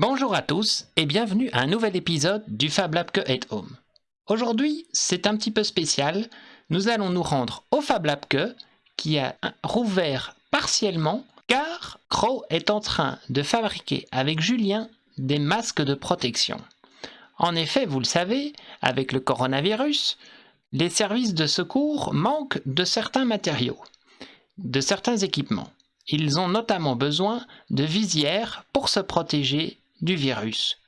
Bonjour à tous et bienvenue à un nouvel épisode du Fab Lab Que at Home. Aujourd'hui, c'est un petit peu spécial. Nous allons nous rendre au Fab Lab Que qui a rouvert partiellement car Crow est en train de fabriquer avec Julien des masques de protection. En effet, vous le savez, avec le coronavirus, les services de secours manquent de certains matériaux, de certains équipements. Ils ont notamment besoin de visières pour se protéger du virus.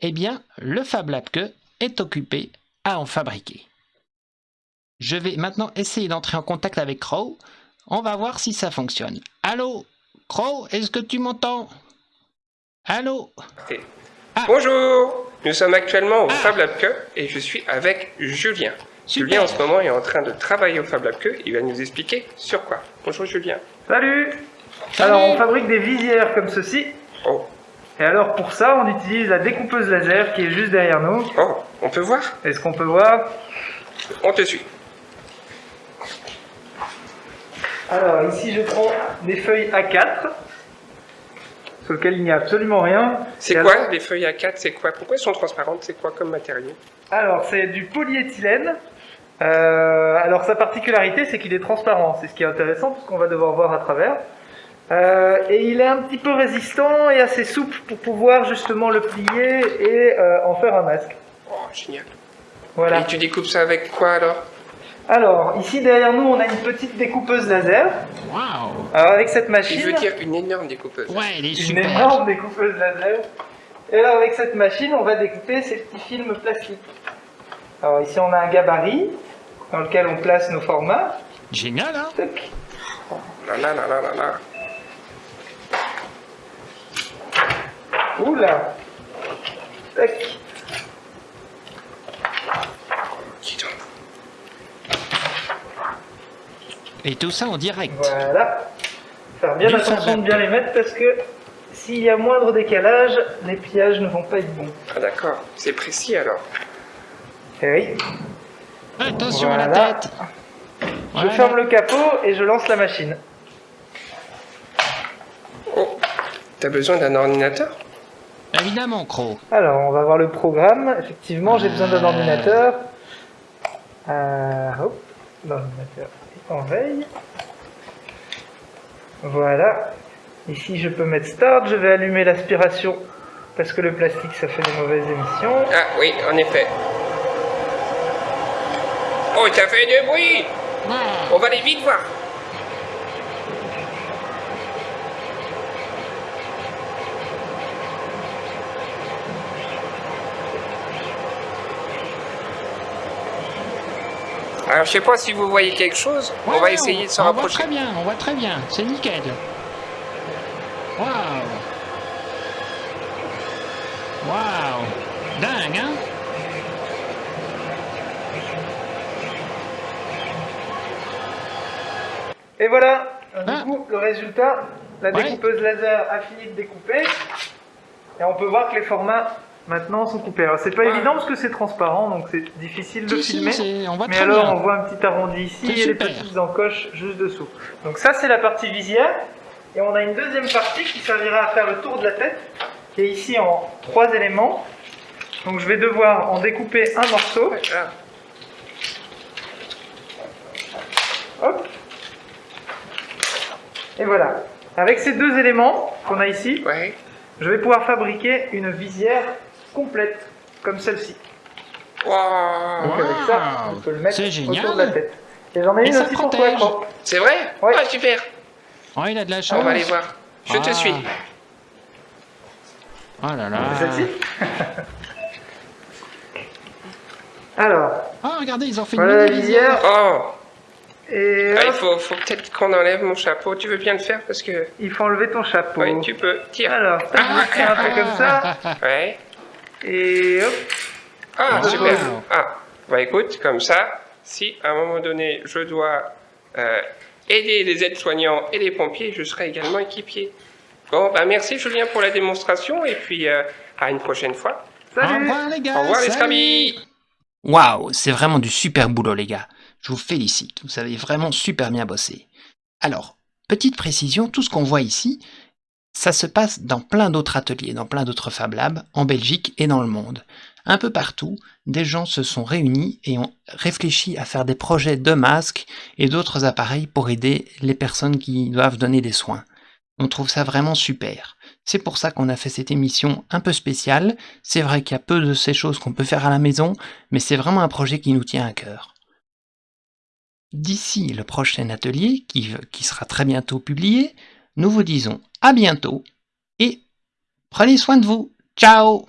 Eh bien, le Fab Lab Que est occupé à en fabriquer. Je vais maintenant essayer d'entrer en contact avec Crow. On va voir si ça fonctionne. Allô Crow, est-ce que tu m'entends? Allô? Ah. Bonjour Nous sommes actuellement au ah. Fab Lab Que et je suis avec Julien. Julien en ce moment est en train de travailler au Fab Lab Que. Il va nous expliquer sur quoi. Bonjour Julien. Salut, Alors on fabrique des visières comme ceci. Oh. Et alors pour ça, on utilise la découpeuse laser qui est juste derrière nous. Oh, on peut voir? Est-ce qu'on peut voir? On te suit. Alors ici je prends des feuilles A4 sur lesquelles il n'y a absolument rien. C'est quoi les feuilles A4 C'est quoi? Pourquoi elles sont transparentes? C'est quoi comme matériau? Alors c'est du polyéthylène. Euh, alors sa particularité c'est qu'il est transparent. C'est ce qui est intéressant parce qu'on va devoir voir à travers. Euh, et il est un petit peu résistant et assez souple pour pouvoir justement le plier et euh, en faire un masque. Oh, génial. Voilà. Et tu découpes ça avec quoi alors? Alors, ici derrière nous, on a une petite découpeuse laser. Waouh Alors avec cette machine... Il veut dire une énorme découpeuse. Ouais, elle est super. Une énorme découpeuse laser. Et alors avec cette machine, on va découper ces petits films plastiques. Alors ici, on a un gabarit dans lequel on place nos formats. Génial, hein? Tac. Oh, là là là là là là. Oula Tac Et tout ça en direct. Voilà. Faire bien attention de bien les mettre parce que s'il y a moindre décalage, les pillages ne vont pas être bons. Ah d'accord, c'est précis alors. Eh oui. Attention à la tête Je ferme le capot et je lance la machine. Oh, t'as besoin d'un ordinateur? Évidemment, Crow. Alors, on va voir le programme. Effectivement, j'ai besoin d'un euh. ordinateur. Euh, hop, l'ordinateur est en veille. Voilà. Ici, je peux mettre Start. Je vais allumer l'aspiration parce que le plastique, ça fait des mauvaises émissions. Ah oui, en effet. Oh, ça fait du bruit On va aller vite voir. Alors je sais pas si vous voyez quelque chose, on va essayer de se rapprocher. On voit très bien, on voit très bien, c'est nickel. Waouh Waouh Dingue, hein? Et voilà, du ah. coup, le résultat, la découpeuse laser a fini de découper. Et on peut voir que les formats maintenant sont coupés. Alors c'est pas ah. évident parce que c'est transparent, donc c'est difficile de filmer. mais alors on voit un petit arrondi ici et les petites encoches juste dessous. Donc ça c'est la partie visière. Et on a une deuxième partie qui servira à faire le tour de la tête, qui est ici en trois éléments. Donc je vais devoir en découper un morceau. Hop. Et voilà. Avec ces deux éléments qu'on a ici, je vais pouvoir fabriquer une visière complète, comme celle-ci. Wow. Donc avec ça, on peut le mettre autour de la tête. Et j'en ai une aussi pour toi, C'est vrai ouais. Ah, super Oh, il a de la chance. On va aller voir. Je te ah. suis. Oh là là. Celle-ci Alors. Oh, regardez, ils ont fait voilà une la visière. Oh et ah, il faut, faut peut-être qu'on enlève mon chapeau. Tu veux bien le faire parce que... Il faut enlever ton chapeau. Oui, tu peux. Tire. Alors, ah, je un peu comme ça. Ouais. Et hop. Ah, super. Ah, bah écoute, comme ça, si à un moment donné, je dois euh, aider les aides-soignants et les pompiers, je serai également équipier. Bon, bah merci Julien pour la démonstration et puis euh, à une prochaine fois. Salut. Au revoir les gars. Au revoir les amis. Waouh, c'est vraiment du super boulot les gars. Je vous félicite, vous avez vraiment super bien bossé. Alors, petite précision, tout ce qu'on voit ici, Ça se passe dans plein d'autres ateliers, dans plein d'autres Fab Labs, en Belgique et dans le monde. Un peu partout, des gens se sont réunis et ont réfléchi à faire des projets de masques et d'autres appareils pour aider les personnes qui doivent donner des soins. On trouve ça vraiment super. C'est pour ça qu'on a fait cette émission un peu spéciale. C'est vrai qu'il y a peu de ces choses qu'on peut faire à la maison, mais c'est vraiment un projet qui nous tient à cœur. D'ici le prochain atelier, qui, qui sera très bientôt publié, nous vous disons à bientôt et prenez soin de vous. Ciao